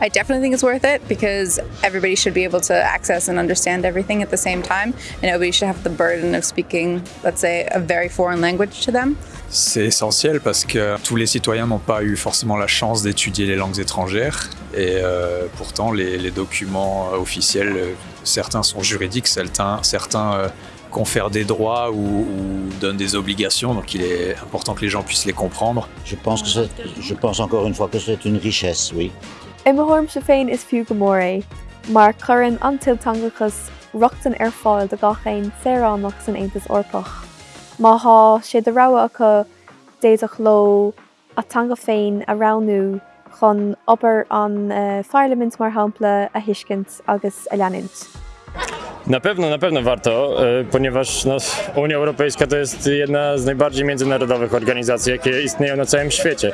I definitely think it's worth it because everybody should be able to access and understand everything at the same time, and nobody should have the burden of speaking, let's say, a very foreign language to them. C'est essentiel parce que tous les citoyens n'ont pas eu forcément la chance d'étudier les langues étrangères et euh, pourtant les, les documents euh, officiels, euh, certains sont juridiques, certains, certains euh, confèrent des droits ou, ou donnent des obligations, donc il est important que les gens puissent les comprendre. Je pense, que je pense encore une fois que c'est une richesse, oui. Immerhorm se féin is fiú gomóré, mar chuann antiltangachas ruchtan ar fáil de gachéin séránach san Aontas orpach. Má há sé de rá acu déach lo atanga féin a ranú chun obair an uh, Parliament mar hapla a hiiscint agus a leanint. Na pewno, na pewno warto, e, ponieważ no, Unia Europejska to jest jedna z najbardziej międzynarodowych organizacji, jakie istnieją na całym świecie.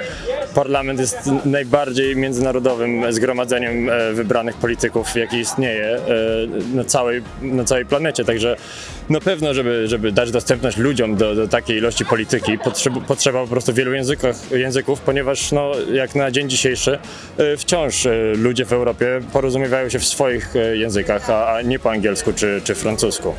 Parlament jest najbardziej międzynarodowym zgromadzeniem e, wybranych polityków, jaki istnieje e, na całej, na całej planecie. Także na pewno, żeby, żeby dać dostępność ludziom do, do takiej ilości polityki, potrzeba, potrzeba po prostu wielu językach, języków, ponieważ no, jak na dzień dzisiejszy e, wciąż ludzie w Europie porozumiewają się w swoich językach, a, a nie po angielsku czy, czy francusku.